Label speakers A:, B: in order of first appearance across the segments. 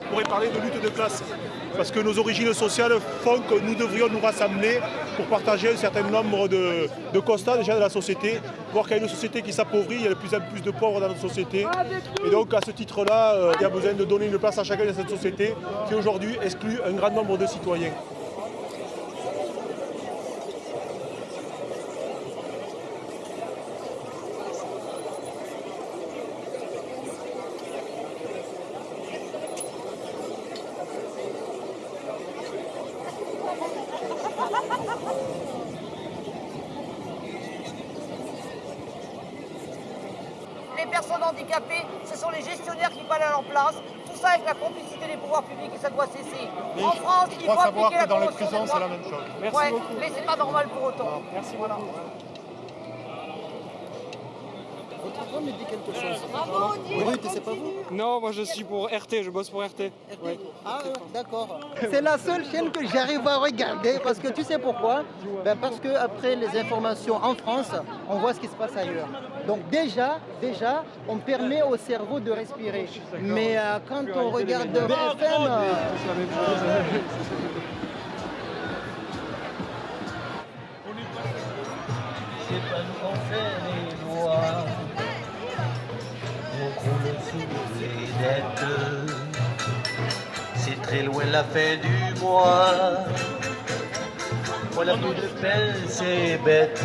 A: On
B: pourrait parler de lutte de classe, parce que nos origines sociales font que nous devrions nous rassembler pour partager un certain nombre de, constats déjà de la société, voir qu'il y a une société qui s'appauvrit, il y a de plus en plus de pauvres dans notre société. Et donc à ce titre-là, euh, il y a besoin de donner une place à chacun de cette société qui aujourd'hui exclut un grand nombre de citoyens.
C: Personnes handicapées, ce sont les gestionnaires qui parlent à leur place. Tout ça avec la complicité des pouvoirs publics et ça doit cesser.
D: Mais
C: en France, il faut appliquer
D: que
C: la
D: dans les prisons, c'est la même chose.
A: Merci
C: ouais,
A: beaucoup.
C: mais c'est pas normal pour autant.
A: Merci
C: Voilà.
E: Voix me dit quelque chose.
C: Bravo,
E: Brut, c'est pas vous
A: Non, moi je suis pour RT, je bosse pour RT. Ouais.
E: Ah, d'accord. C'est la seule chaîne que j'arrive à regarder parce que tu sais pourquoi ben Parce que après les informations en France, on voit ce qui se passe ailleurs. Donc déjà, déjà, on permet au cerveau de respirer. Mais euh, quand on regarde BFM, euh,
F: C'est pas nous qu'on fait les C'est loin la fin du mois. Voilà plus de peine, c'est bête.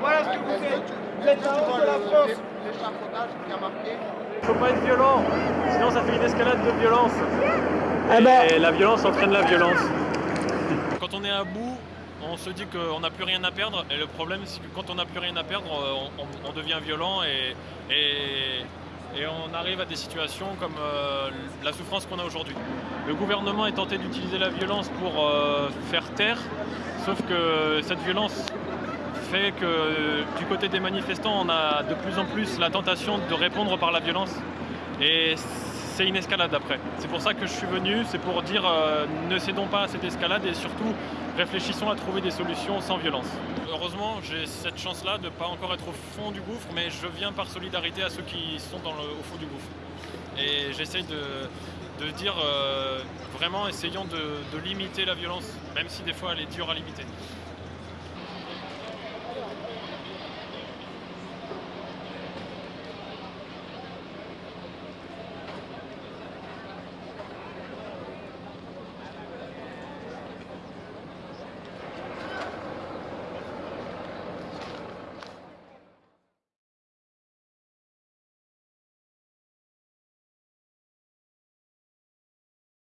A: Voilà ce que vous êtes. Vous êtes la honte de la France.
F: faut pas être violent, sinon ça fait une escalade de violence. Et la violence entraîne la violence. Quand on est à bout, on se dit qu'on n'a plus rien à perdre. Et le problème, c'est que quand on n'a plus rien à perdre, on, on- devient violent et, on arrive à des situations comme euh, la souffrance qu'on a aujourd'hui. Le gouvernement est tenté d'utiliser la violence pour euh, faire taire, sauf que cette violence fait que du côté des manifestants, on a de plus en plus la tentation de répondre par la violence. C'est une escalade après. C'est pour ça que je suis venu, c'est pour dire euh, ne cédons pas à cette escalade et surtout réfléchissons à trouver des solutions sans violence. Heureusement, j'ai cette chance-là de ne pas encore être au fond du gouffre, mais je viens par solidarité à ceux qui sont au fond du gouffre. Et j'essaye de, dire euh, vraiment essayons de limiter la violence, même si des fois elle est dure à limiter.